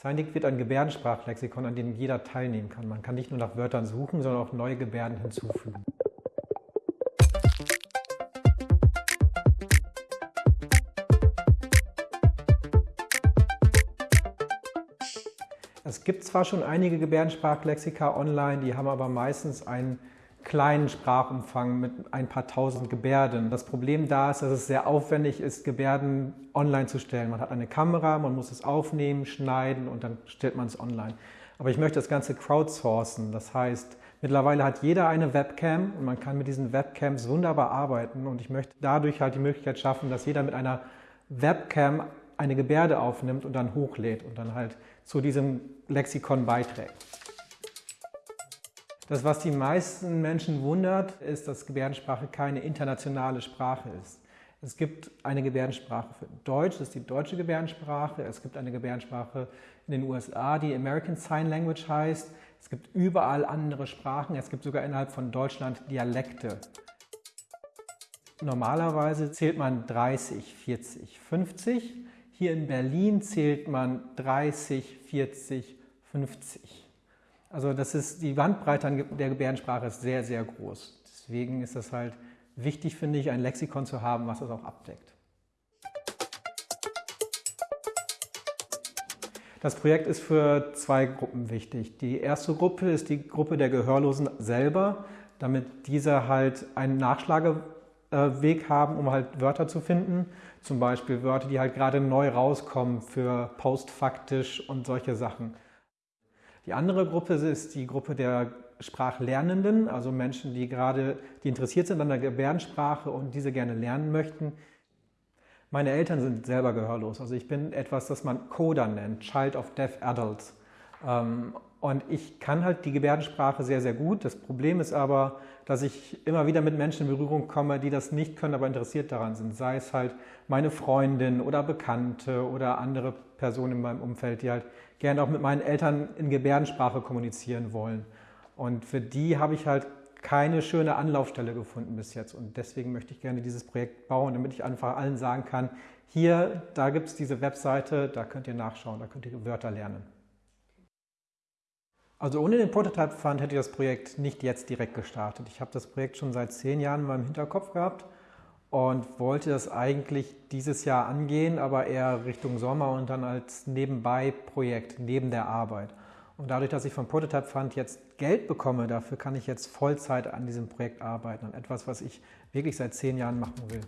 Scientific wird ein Gebärdensprachlexikon, an dem jeder teilnehmen kann. Man kann nicht nur nach Wörtern suchen, sondern auch neue Gebärden hinzufügen. Es gibt zwar schon einige Gebärdensprachlexika online, die haben aber meistens einen kleinen Sprachumfang mit ein paar tausend Gebärden. Das Problem da ist, dass es sehr aufwendig ist, Gebärden online zu stellen. Man hat eine Kamera, man muss es aufnehmen, schneiden und dann stellt man es online. Aber ich möchte das Ganze crowdsourcen. Das heißt, mittlerweile hat jeder eine Webcam und man kann mit diesen Webcams wunderbar arbeiten und ich möchte dadurch halt die Möglichkeit schaffen, dass jeder mit einer Webcam eine Gebärde aufnimmt und dann hochlädt und dann halt zu diesem Lexikon beiträgt. Das, was die meisten Menschen wundert, ist, dass Gebärdensprache keine internationale Sprache ist. Es gibt eine Gebärdensprache für Deutsch, das ist die deutsche Gebärdensprache. Es gibt eine Gebärdensprache in den USA, die American Sign Language heißt. Es gibt überall andere Sprachen. Es gibt sogar innerhalb von Deutschland Dialekte. Normalerweise zählt man 30, 40, 50. Hier in Berlin zählt man 30, 40, 50. Also das ist, die Bandbreite der Gebärdensprache ist sehr, sehr groß. Deswegen ist es halt wichtig, finde ich, ein Lexikon zu haben, was das auch abdeckt. Das Projekt ist für zwei Gruppen wichtig. Die erste Gruppe ist die Gruppe der Gehörlosen selber, damit diese halt einen Nachschlageweg haben, um halt Wörter zu finden. Zum Beispiel Wörter, die halt gerade neu rauskommen für postfaktisch und solche Sachen. Die andere Gruppe ist die Gruppe der Sprachlernenden, also Menschen, die gerade die interessiert sind an der Gebärdensprache und diese gerne lernen möchten. Meine Eltern sind selber gehörlos. Also ich bin etwas, das man Coda nennt, Child of Deaf Adults. Ähm, und ich kann halt die Gebärdensprache sehr, sehr gut. Das Problem ist aber, dass ich immer wieder mit Menschen in Berührung komme, die das nicht können, aber interessiert daran sind. Sei es halt meine Freundin oder Bekannte oder andere Personen in meinem Umfeld, die halt gerne auch mit meinen Eltern in Gebärdensprache kommunizieren wollen. Und für die habe ich halt keine schöne Anlaufstelle gefunden bis jetzt. Und deswegen möchte ich gerne dieses Projekt bauen, damit ich einfach allen sagen kann, hier, da gibt es diese Webseite, da könnt ihr nachschauen, da könnt ihr Wörter lernen. Also ohne den Prototype Fund hätte ich das Projekt nicht jetzt direkt gestartet. Ich habe das Projekt schon seit zehn Jahren in meinem Hinterkopf gehabt und wollte das eigentlich dieses Jahr angehen, aber eher Richtung Sommer und dann als Nebenbei-Projekt, neben der Arbeit. Und dadurch, dass ich vom Prototype Fund jetzt Geld bekomme, dafür kann ich jetzt Vollzeit an diesem Projekt arbeiten, an etwas, was ich wirklich seit zehn Jahren machen will.